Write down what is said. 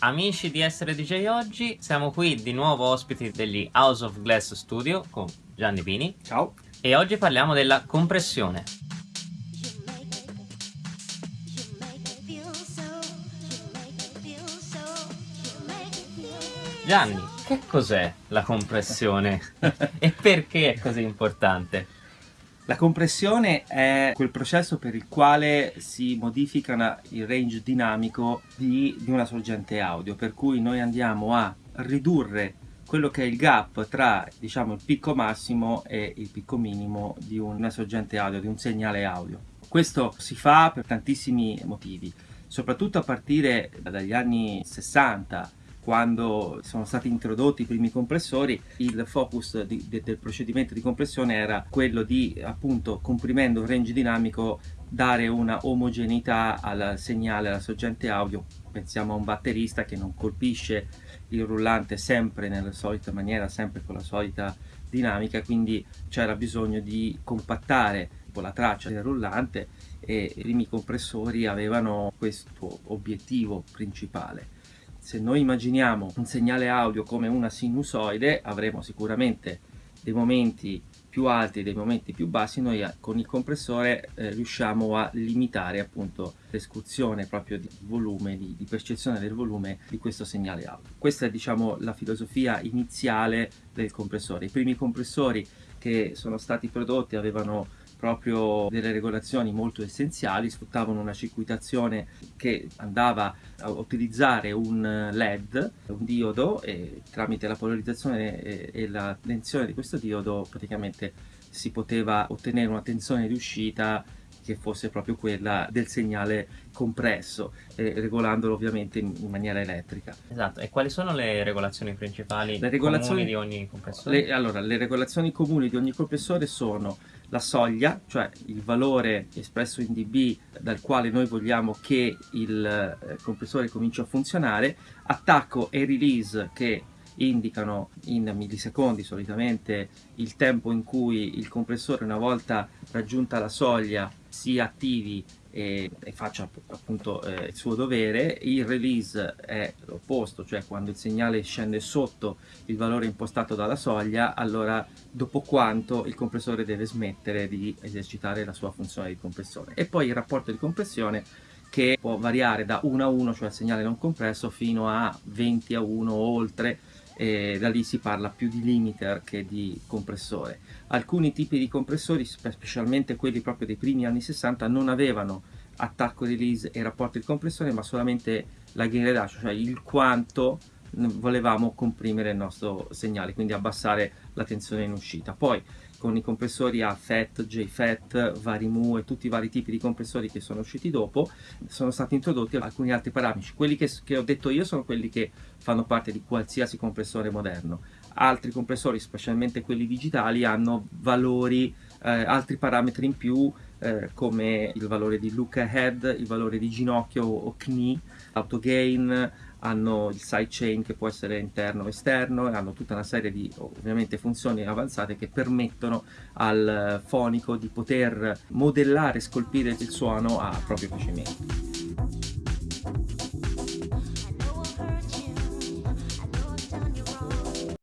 Amici di Essere DJ Oggi, siamo qui di nuovo ospiti degli House of Glass Studio con Gianni Pini. Ciao. E oggi parliamo della compressione. Gianni, che cos'è la compressione e perché è così importante? La compressione è quel processo per il quale si modifica il range dinamico di, di una sorgente audio, per cui noi andiamo a ridurre quello che è il gap tra diciamo, il picco massimo e il picco minimo di una sorgente audio, di un segnale audio. Questo si fa per tantissimi motivi, soprattutto a partire dagli anni 60 quando sono stati introdotti i primi compressori il focus di, de, del procedimento di compressione era quello di appunto comprimendo il range dinamico dare una omogeneità al segnale, alla sorgente audio. Pensiamo a un batterista che non colpisce il rullante sempre nella solita maniera, sempre con la solita dinamica, quindi c'era bisogno di compattare la traccia del rullante e i primi compressori avevano questo obiettivo principale se noi immaginiamo un segnale audio come una sinusoide avremo sicuramente dei momenti più alti e dei momenti più bassi. Noi eh, con il compressore eh, riusciamo a limitare appunto l'escursione proprio di volume di, di, percezione del volume di questo segnale audio. Questa è diciamo la filosofia iniziale del compressore. I primi compressori che sono stati prodotti avevano proprio delle regolazioni molto essenziali, sfruttavano una circuitazione che andava a utilizzare un LED, un diodo e tramite la polarizzazione e, la tensione di questo diodo praticamente si poteva ottenere una tensione di uscita che fosse proprio quella del segnale compresso, eh, regolandolo ovviamente in, in, maniera elettrica. Esatto, e quali sono le regolazioni principali le regolazioni, di ogni compressore? Le, allora, le regolazioni comuni di ogni compressore sono la soglia, cioè il valore espresso in dB dal quale noi vogliamo che il eh, compressore cominci a funzionare, attacco e release che indicano in millisecondi solitamente il tempo in cui il compressore una volta raggiunta la soglia si attivi e, e faccia appunto eh, il suo dovere, il release è l'opposto, cioè quando il segnale scende sotto il valore impostato dalla soglia, allora dopo quanto il compressore deve smettere di esercitare la sua funzione di compressione. E poi il rapporto di compressione che può variare da 1 a 1, cioè il segnale non compresso, fino a 20 a 1 o oltre, e da lì si parla più di limiter che di compressore. Alcuni tipi di compressori, specialmente quelli proprio dei primi anni 60, non avevano attacco release e rapporto di compressione, ma solamente la gain reduction, cioè il quanto volevamo comprimere il nostro segnale, quindi abbassare la tensione in uscita. Poi con i compressori a FET, JFET, Varimu e tutti i vari tipi di compressori che sono usciti dopo, sono stati introdotti alcuni altri parametri. Quelli che, che ho detto io sono quelli che fanno parte di qualsiasi compressore moderno. Altri compressori, specialmente quelli digitali, hanno valori, eh, altri parametri in più eh, come il valore di look ahead, il valore di ginocchio o knee, auto gain, hanno il sidechain che può essere interno o esterno e hanno tutta una serie di ovviamente funzioni avanzate che permettono al fonico di poter modellare e scolpire il suono a proprio piacimento.